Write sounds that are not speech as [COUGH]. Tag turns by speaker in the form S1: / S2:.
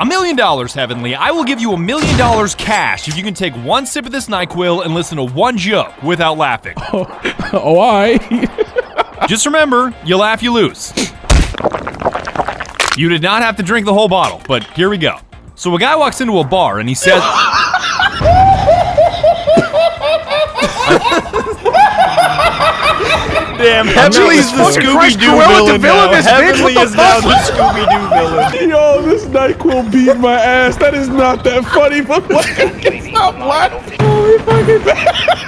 S1: A million dollars, Heavenly. I will give you a million dollars cash if you can take one sip of this NyQuil and listen to one joke without laughing. [LAUGHS]
S2: Oh, oh, I. [LAUGHS]
S1: Just remember, you laugh, you lose. You did not have to drink the whole bottle, but here we go. So a guy walks into a bar and he says, [LAUGHS]
S3: Damn, Heavenly's the Scooby Doo
S4: Cruella de
S3: villain
S4: Vil
S3: now.
S4: this bitch,
S3: Heavenly is the Scooby Doo villain. [LAUGHS]
S2: Yo, this NyQuil beat my ass. That is not that funny, but [LAUGHS] what? Stop laughing. Holy fucking